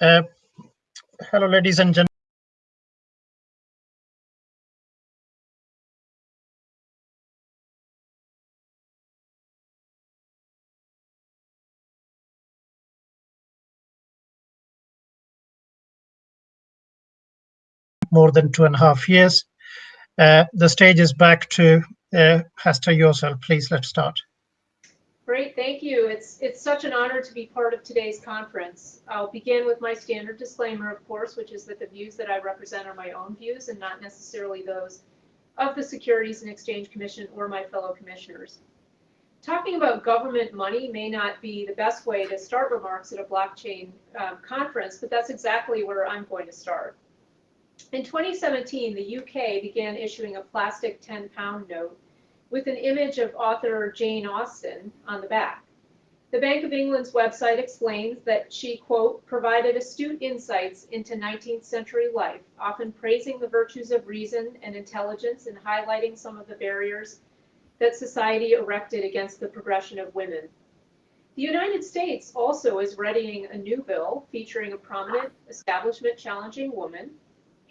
Uh, hello, ladies and gentlemen. More than two and a half years. Uh, the stage is back to uh, Hester Yosel. Please, let's start. Great, thank you. It's, it's such an honor to be part of today's conference. I'll begin with my standard disclaimer, of course, which is that the views that I represent are my own views and not necessarily those of the Securities and Exchange Commission or my fellow commissioners. Talking about government money may not be the best way to start remarks at a blockchain um, conference, but that's exactly where I'm going to start. In 2017, the UK began issuing a plastic 10 pound note with an image of author Jane Austen on the back. The Bank of England's website explains that she, quote, provided astute insights into 19th century life, often praising the virtues of reason and intelligence and highlighting some of the barriers that society erected against the progression of women. The United States also is readying a new bill featuring a prominent establishment challenging woman,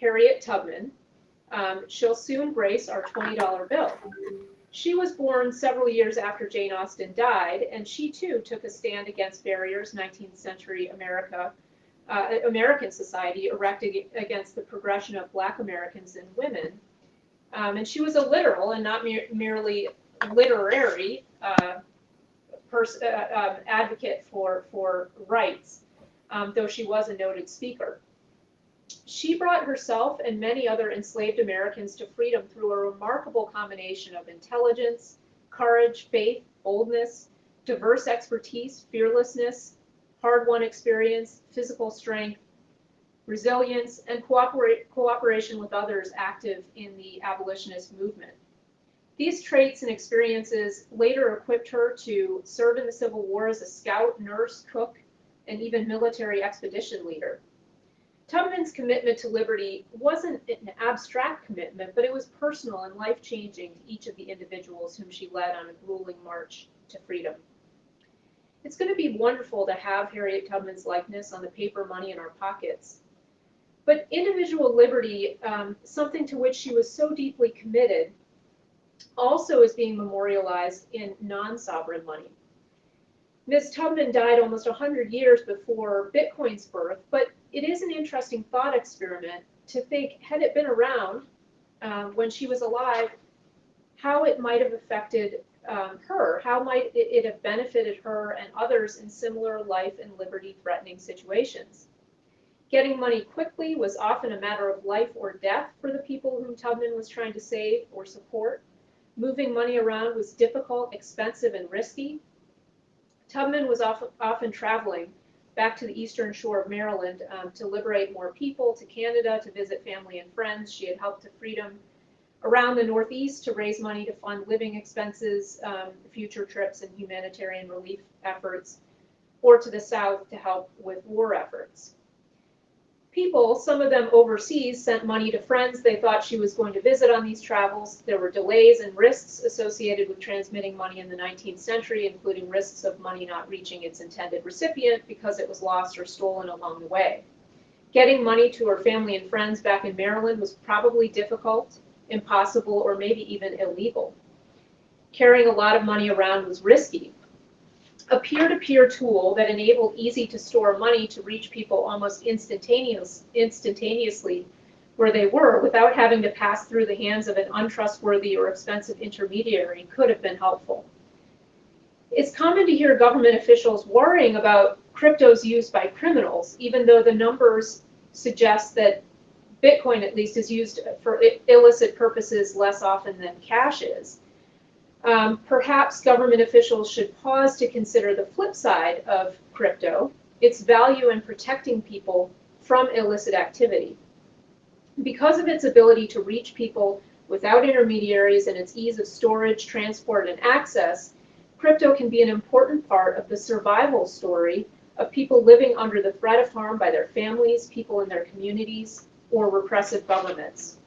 Harriet Tubman. Um, she'll soon grace our $20 bill. She was born several years after Jane Austen died, and she too took a stand against barriers 19th century America, uh, American society erected against the progression of Black Americans and women. Um, and she was a literal and not mere, merely literary uh, uh, um, advocate for, for rights, um, though she was a noted speaker. She brought herself and many other enslaved Americans to freedom through a remarkable combination of intelligence, courage, faith, boldness, diverse expertise, fearlessness, hard-won experience, physical strength, resilience, and cooperation with others active in the abolitionist movement. These traits and experiences later equipped her to serve in the Civil War as a scout, nurse, cook, and even military expedition leader. Tubman's commitment to liberty wasn't an abstract commitment, but it was personal and life changing to each of the individuals whom she led on a grueling march to freedom. It's going to be wonderful to have Harriet Tubman's likeness on the paper money in our pockets. But individual liberty, um, something to which she was so deeply committed, also is being memorialized in non sovereign money. Ms. Tubman died almost 100 years before Bitcoin's birth, but it is an interesting thought experiment to think, had it been around um, when she was alive, how it might have affected um, her, how might it, it have benefited her and others in similar life and liberty threatening situations. Getting money quickly was often a matter of life or death for the people whom Tubman was trying to save or support. Moving money around was difficult, expensive, and risky. Tubman was often, often traveling back to the eastern shore of Maryland um, to liberate more people, to Canada to visit family and friends. She had helped to freedom around the Northeast to raise money to fund living expenses, um, future trips, and humanitarian relief efforts, or to the South to help with war efforts people, some of them overseas, sent money to friends they thought she was going to visit on these travels. There were delays and risks associated with transmitting money in the 19th century, including risks of money not reaching its intended recipient because it was lost or stolen along the way. Getting money to her family and friends back in Maryland was probably difficult, impossible, or maybe even illegal. Carrying a lot of money around was risky, a peer-to-peer tool that enabled easy to store money to reach people almost instantaneous, instantaneously where they were without having to pass through the hands of an untrustworthy or expensive intermediary could have been helpful. It's common to hear government officials worrying about cryptos used by criminals, even though the numbers suggest that Bitcoin at least is used for illicit purposes less often than cash is um, perhaps government officials should pause to consider the flip side of crypto, its value in protecting people from illicit activity. Because of its ability to reach people without intermediaries and its ease of storage, transport, and access, crypto can be an important part of the survival story of people living under the threat of harm by their families, people in their communities, or repressive governments.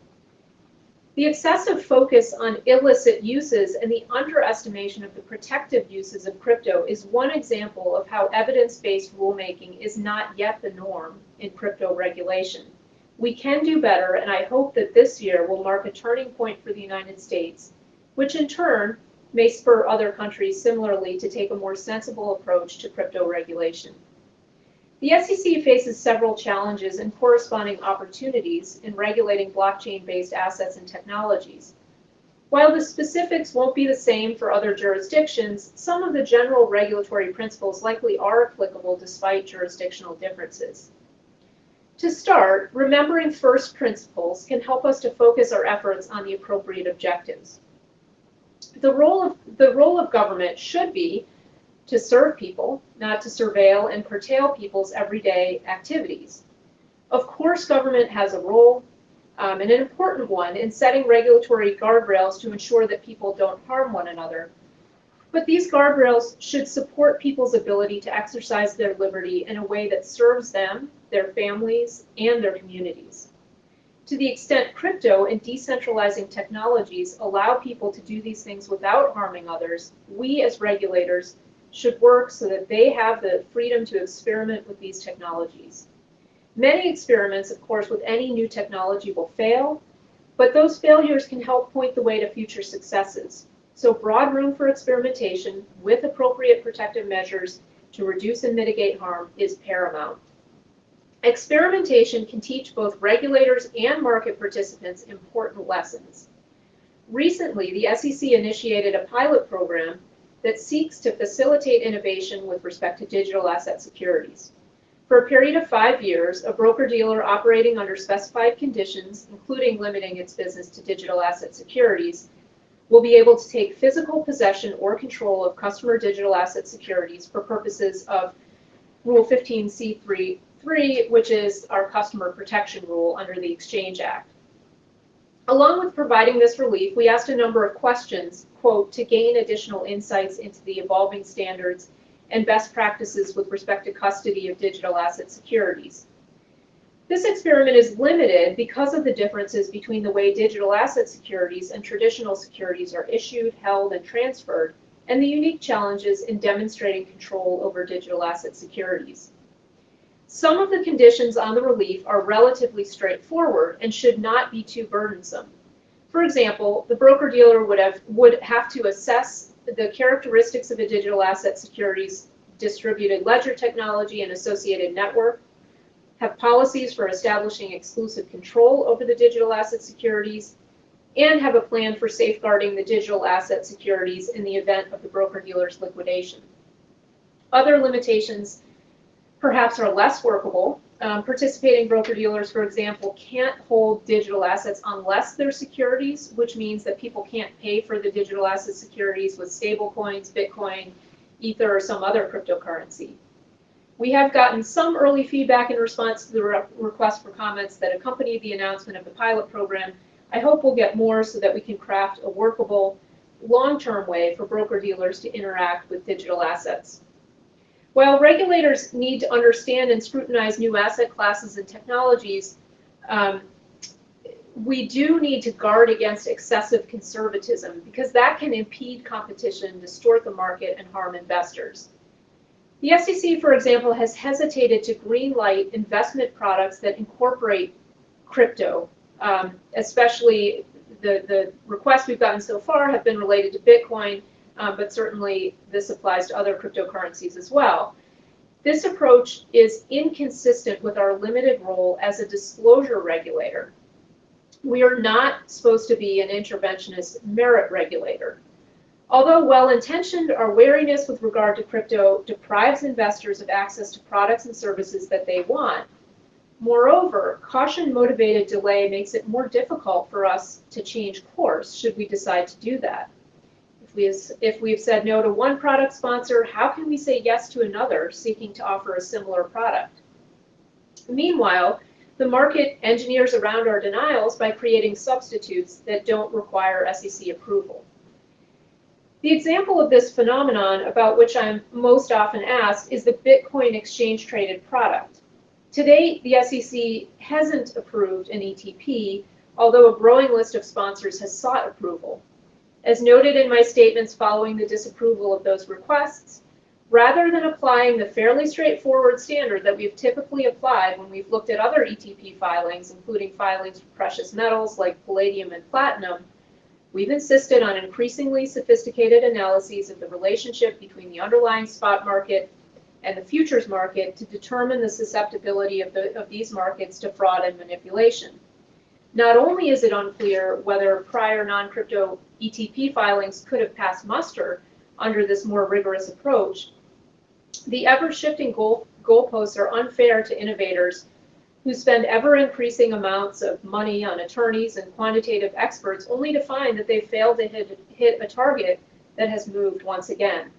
The excessive focus on illicit uses and the underestimation of the protective uses of crypto is one example of how evidence-based rulemaking is not yet the norm in crypto regulation. We can do better, and I hope that this year will mark a turning point for the United States, which in turn may spur other countries similarly to take a more sensible approach to crypto regulation. The SEC faces several challenges and corresponding opportunities in regulating blockchain-based assets and technologies. While the specifics won't be the same for other jurisdictions, some of the general regulatory principles likely are applicable despite jurisdictional differences. To start, remembering first principles can help us to focus our efforts on the appropriate objectives. The role of, the role of government should be to serve people, not to surveil and curtail people's everyday activities. Of course, government has a role, um, and an important one, in setting regulatory guardrails to ensure that people don't harm one another. But these guardrails should support people's ability to exercise their liberty in a way that serves them, their families, and their communities. To the extent crypto and decentralizing technologies allow people to do these things without harming others, we as regulators should work so that they have the freedom to experiment with these technologies. Many experiments, of course, with any new technology will fail, but those failures can help point the way to future successes. So broad room for experimentation with appropriate protective measures to reduce and mitigate harm is paramount. Experimentation can teach both regulators and market participants important lessons. Recently, the SEC initiated a pilot program that seeks to facilitate innovation with respect to digital asset securities. For a period of five years, a broker-dealer operating under specified conditions, including limiting its business to digital asset securities, will be able to take physical possession or control of customer digital asset securities for purposes of Rule 15c3, which is our customer protection rule under the Exchange Act. Along with providing this relief, we asked a number of questions, quote, to gain additional insights into the evolving standards and best practices with respect to custody of digital asset securities. This experiment is limited because of the differences between the way digital asset securities and traditional securities are issued, held, and transferred, and the unique challenges in demonstrating control over digital asset securities. Some of the conditions on the relief are relatively straightforward and should not be too burdensome. For example, the broker-dealer would have, would have to assess the characteristics of a digital asset securities distributed ledger technology and associated network, have policies for establishing exclusive control over the digital asset securities, and have a plan for safeguarding the digital asset securities in the event of the broker-dealer's liquidation. Other limitations perhaps are less workable. Um, participating broker-dealers, for example, can't hold digital assets unless they're securities, which means that people can't pay for the digital asset securities with stablecoins, Bitcoin, Ether, or some other cryptocurrency. We have gotten some early feedback in response to the re request for comments that accompanied the announcement of the pilot program. I hope we'll get more so that we can craft a workable, long-term way for broker-dealers to interact with digital assets. While regulators need to understand and scrutinize new asset classes and technologies, um, we do need to guard against excessive conservatism because that can impede competition, distort the market, and harm investors. The SEC, for example, has hesitated to greenlight investment products that incorporate crypto, um, especially the, the requests we've gotten so far have been related to Bitcoin um, but certainly this applies to other cryptocurrencies as well. This approach is inconsistent with our limited role as a disclosure regulator. We are not supposed to be an interventionist merit regulator. Although well-intentioned, our wariness with regard to crypto deprives investors of access to products and services that they want. Moreover, caution-motivated delay makes it more difficult for us to change course should we decide to do that. If, we, if we've said no to one product sponsor, how can we say yes to another seeking to offer a similar product? Meanwhile, the market engineers around our denials by creating substitutes that don't require SEC approval. The example of this phenomenon about which I'm most often asked is the Bitcoin exchange traded product. To date, the SEC hasn't approved an ETP, although a growing list of sponsors has sought approval. As noted in my statements following the disapproval of those requests, rather than applying the fairly straightforward standard that we've typically applied when we've looked at other ETP filings, including filings for precious metals like palladium and platinum, we've insisted on increasingly sophisticated analyses of the relationship between the underlying spot market and the futures market to determine the susceptibility of, the, of these markets to fraud and manipulation. Not only is it unclear whether prior non-crypto ETP filings could have passed muster under this more rigorous approach, the ever-shifting goal, goalposts are unfair to innovators who spend ever-increasing amounts of money on attorneys and quantitative experts only to find that they failed to hit, hit a target that has moved once again.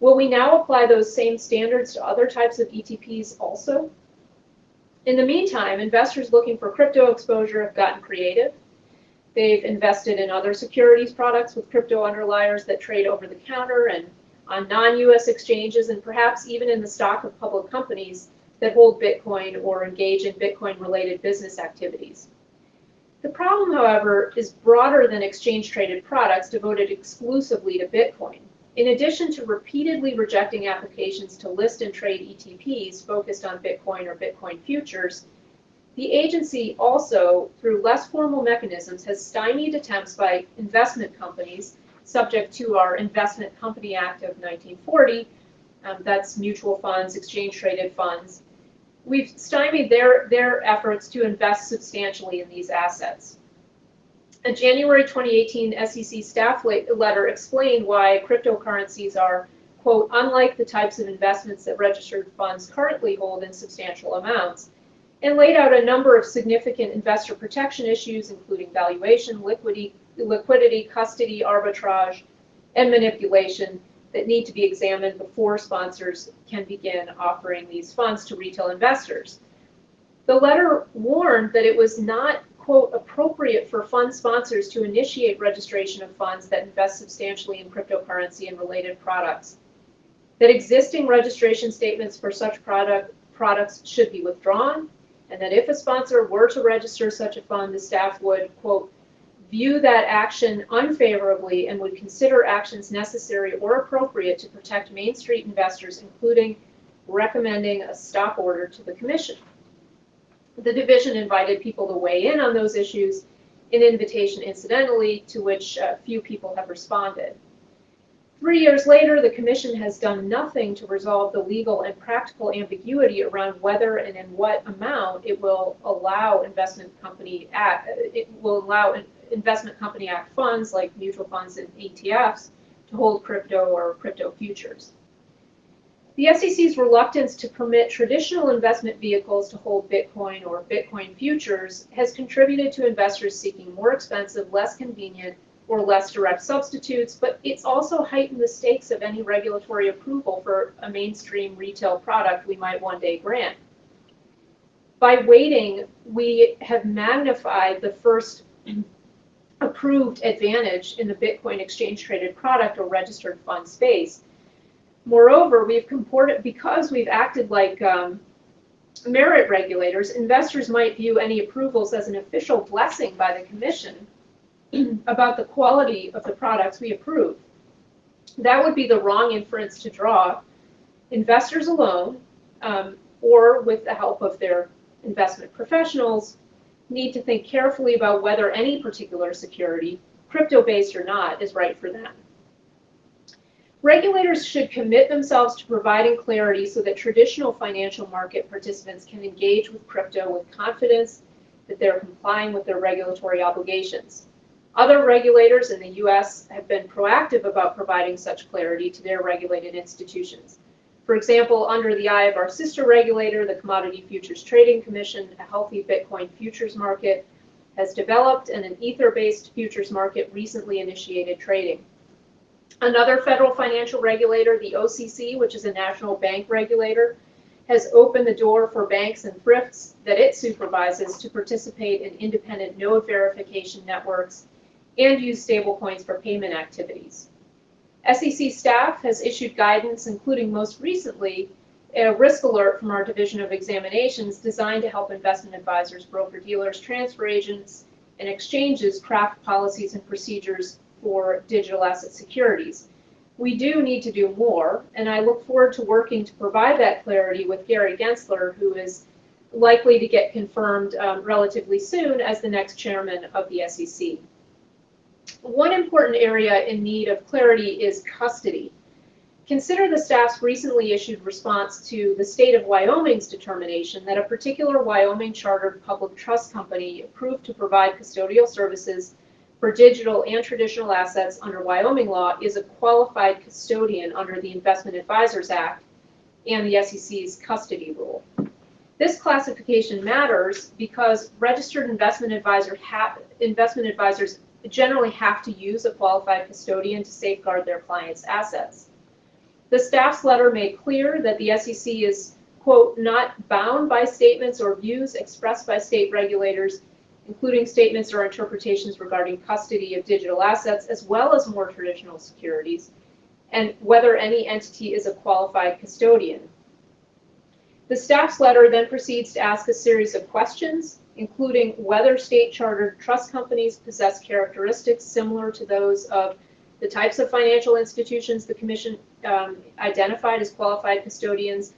Will we now apply those same standards to other types of ETPs also? In the meantime, investors looking for crypto exposure have gotten creative. They've invested in other securities products with crypto underliers that trade over the counter and on non-US exchanges and perhaps even in the stock of public companies that hold Bitcoin or engage in Bitcoin-related business activities. The problem, however, is broader than exchange-traded products devoted exclusively to Bitcoin. In addition to repeatedly rejecting applications to list and trade ETPs focused on Bitcoin or Bitcoin futures, the agency also, through less formal mechanisms, has stymied attempts by investment companies subject to our Investment Company Act of 1940, um, that's mutual funds, exchange-traded funds. We've stymied their, their efforts to invest substantially in these assets. A January 2018 SEC staff letter explained why cryptocurrencies are, quote, unlike the types of investments that registered funds currently hold in substantial amounts, and laid out a number of significant investor protection issues, including valuation, liquidity, liquidity, custody, arbitrage, and manipulation that need to be examined before sponsors can begin offering these funds to retail investors. The letter warned that it was not, quote, appropriate for fund sponsors to initiate registration of funds that invest substantially in cryptocurrency and related products, that existing registration statements for such product, products should be withdrawn, and that if a sponsor were to register such a fund, the staff would, quote, view that action unfavorably and would consider actions necessary or appropriate to protect Main Street investors, including recommending a stop order to the commission. The division invited people to weigh in on those issues, an invitation incidentally to which uh, few people have responded. Three years later, the Commission has done nothing to resolve the legal and practical ambiguity around whether and in what amount it will allow investment company act, it will allow investment company act funds like mutual funds and ETFs to hold crypto or crypto futures. The SEC's reluctance to permit traditional investment vehicles to hold Bitcoin or Bitcoin futures has contributed to investors seeking more expensive, less convenient, or less direct substitutes, but it's also heightened the stakes of any regulatory approval for a mainstream retail product we might one day grant. By waiting, we have magnified the first approved advantage in the Bitcoin exchange traded product or registered fund space. Moreover, we've comported, because we've acted like um, merit regulators, investors might view any approvals as an official blessing by the commission about the quality of the products we approve. That would be the wrong inference to draw. Investors alone, um, or with the help of their investment professionals, need to think carefully about whether any particular security, crypto-based or not, is right for them. Regulators should commit themselves to providing clarity so that traditional financial market participants can engage with crypto with confidence that they're complying with their regulatory obligations. Other regulators in the U.S. have been proactive about providing such clarity to their regulated institutions. For example, under the eye of our sister regulator, the Commodity Futures Trading Commission, a healthy Bitcoin futures market has developed and an Ether-based futures market recently initiated trading. Another federal financial regulator, the OCC, which is a national bank regulator, has opened the door for banks and thrifts that it supervises to participate in independent node verification networks and use stablecoins for payment activities. SEC staff has issued guidance, including most recently a risk alert from our Division of Examinations designed to help investment advisors, broker dealers, transfer agents, and exchanges craft policies and procedures for digital asset securities. We do need to do more, and I look forward to working to provide that clarity with Gary Gensler, who is likely to get confirmed um, relatively soon as the next chairman of the SEC. One important area in need of clarity is custody. Consider the staff's recently issued response to the state of Wyoming's determination that a particular Wyoming chartered public trust company approved to provide custodial services for digital and traditional assets under Wyoming law is a qualified custodian under the Investment Advisors Act and the SEC's custody rule. This classification matters because registered investment advisor investment advisors generally have to use a qualified custodian to safeguard their clients' assets. The staff's letter made clear that the SEC is, quote, not bound by statements or views expressed by state regulators, including statements or interpretations regarding custody of digital assets as well as more traditional securities, and whether any entity is a qualified custodian. The staff's letter then proceeds to ask a series of questions, including whether state chartered trust companies possess characteristics similar to those of the types of financial institutions the Commission um, identified as qualified custodians,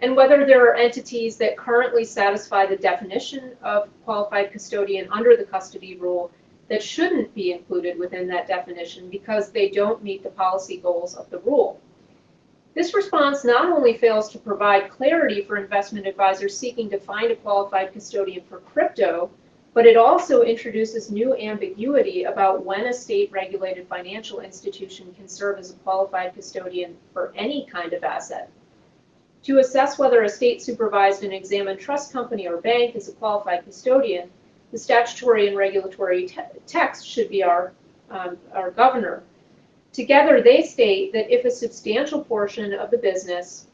and whether there are entities that currently satisfy the definition of qualified custodian under the custody rule that shouldn't be included within that definition because they don't meet the policy goals of the rule. This response not only fails to provide clarity for investment advisors seeking to find a qualified custodian for crypto, but it also introduces new ambiguity about when a state regulated financial institution can serve as a qualified custodian for any kind of asset. To assess whether a state supervised and examined trust company or bank is a qualified custodian, the statutory and regulatory te text should be our, um, our governor. Together, they state that if a substantial portion of the business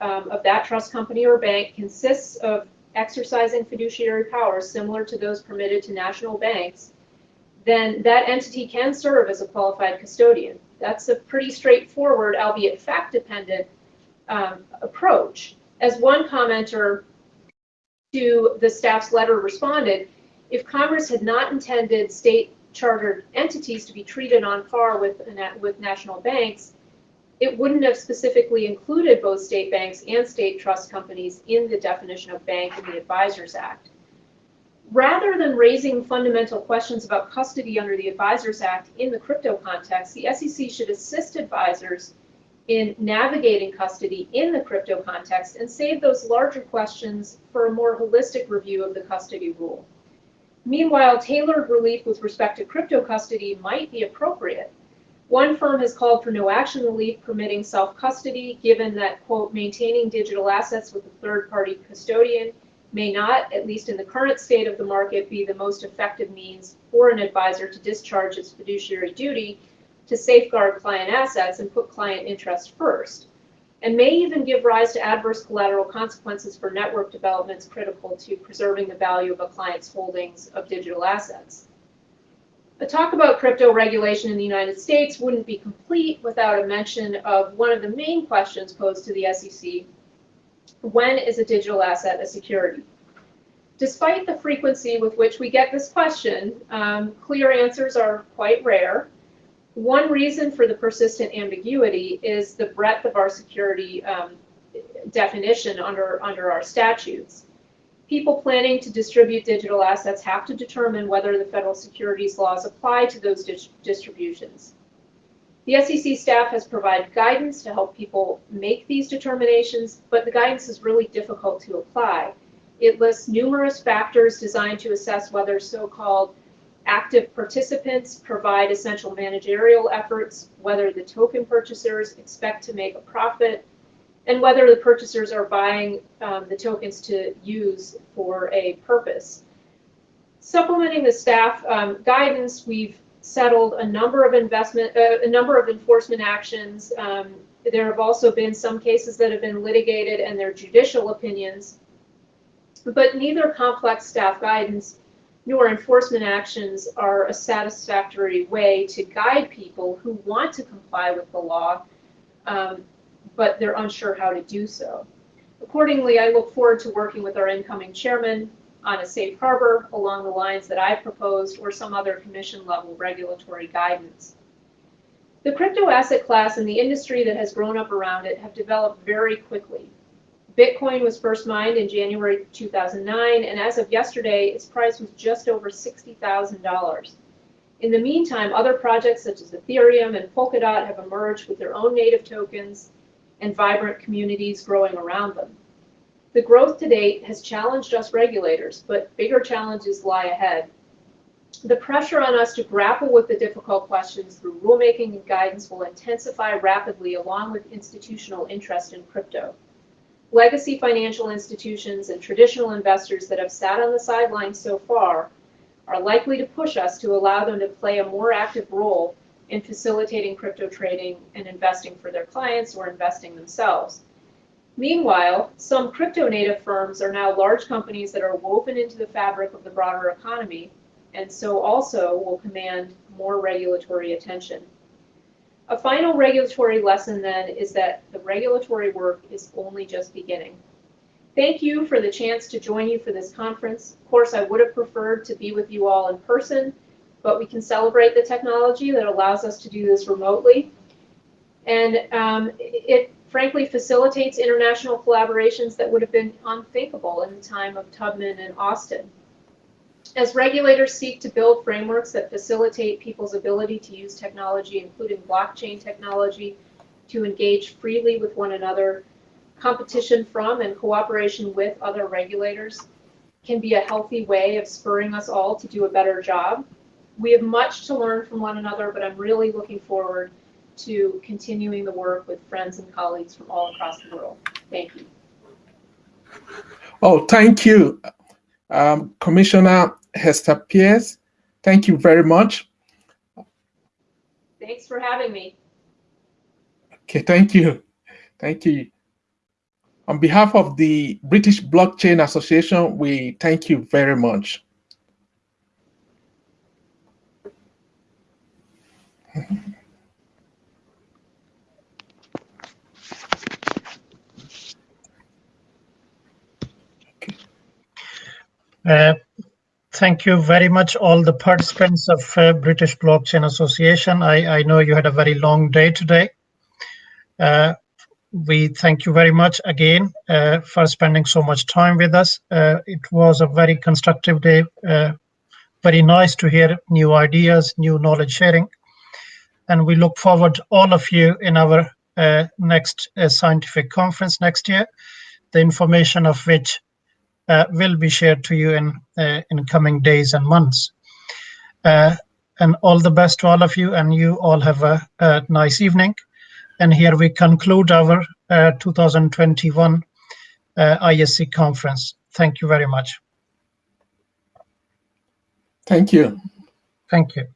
um, of that trust company or bank consists of exercising fiduciary powers similar to those permitted to national banks, then that entity can serve as a qualified custodian. That's a pretty straightforward, albeit fact-dependent, um, approach. As one commenter to the staff's letter responded, if Congress had not intended state chartered entities to be treated on par with, with national banks, it wouldn't have specifically included both state banks and state trust companies in the definition of bank in the Advisors Act. Rather than raising fundamental questions about custody under the Advisors Act in the crypto context, the SEC should assist advisors in navigating custody in the crypto context and save those larger questions for a more holistic review of the custody rule. Meanwhile, tailored relief with respect to crypto custody might be appropriate. One firm has called for no action relief permitting self-custody, given that, quote, maintaining digital assets with a third-party custodian may not, at least in the current state of the market, be the most effective means for an advisor to discharge its fiduciary duty to safeguard client assets and put client interest first and may even give rise to adverse collateral consequences for network developments critical to preserving the value of a client's holdings of digital assets. A talk about crypto regulation in the United States wouldn't be complete without a mention of one of the main questions posed to the SEC. When is a digital asset a security? Despite the frequency with which we get this question, um, clear answers are quite rare. One reason for the persistent ambiguity is the breadth of our security um, definition under, under our statutes. People planning to distribute digital assets have to determine whether the federal securities laws apply to those dis distributions. The SEC staff has provided guidance to help people make these determinations, but the guidance is really difficult to apply. It lists numerous factors designed to assess whether so-called Active participants provide essential managerial efforts, whether the token purchasers expect to make a profit, and whether the purchasers are buying um, the tokens to use for a purpose. Supplementing the staff um, guidance, we've settled a number of investment, uh, a number of enforcement actions. Um, there have also been some cases that have been litigated and their judicial opinions, but neither complex staff guidance nor enforcement actions are a satisfactory way to guide people who want to comply with the law, um, but they're unsure how to do so. Accordingly, I look forward to working with our incoming chairman on a safe harbor along the lines that I've proposed or some other commission level regulatory guidance. The crypto asset class and the industry that has grown up around it have developed very quickly. Bitcoin was first mined in January 2009, and as of yesterday, its price was just over $60,000. In the meantime, other projects such as Ethereum and Polkadot have emerged with their own native tokens and vibrant communities growing around them. The growth to date has challenged us regulators, but bigger challenges lie ahead. The pressure on us to grapple with the difficult questions through rulemaking and guidance will intensify rapidly along with institutional interest in crypto. Legacy financial institutions and traditional investors that have sat on the sidelines so far are likely to push us to allow them to play a more active role in facilitating crypto trading and investing for their clients or investing themselves. Meanwhile, some crypto native firms are now large companies that are woven into the fabric of the broader economy and so also will command more regulatory attention. A final regulatory lesson then is that the regulatory work is only just beginning. Thank you for the chance to join you for this conference. Of course, I would have preferred to be with you all in person, but we can celebrate the technology that allows us to do this remotely. And um, it frankly facilitates international collaborations that would have been unthinkable in the time of Tubman and Austen. As regulators seek to build frameworks that facilitate people's ability to use technology, including blockchain technology, to engage freely with one another, competition from and cooperation with other regulators can be a healthy way of spurring us all to do a better job. We have much to learn from one another, but I'm really looking forward to continuing the work with friends and colleagues from all across the world. Thank you. Oh, thank you, um, Commissioner Hester Peirce. Thank you very much. Thanks for having me. Okay, thank you. Thank you. On behalf of the British Blockchain Association, we thank you very much. Uh, thank you very much, all the participants of uh, British Blockchain Association. I, I know you had a very long day today. Uh, we thank you very much again uh, for spending so much time with us. Uh, it was a very constructive day, uh, very nice to hear new ideas, new knowledge sharing. And we look forward to all of you in our next scientific conference next year, the information of which uh, will be shared to you in uh, in coming days and months. Uh, and all the best to all of you, and you all have a, a nice evening. And here we conclude our 2021 ISC conference. Thank you very much. Thank you. Thank you.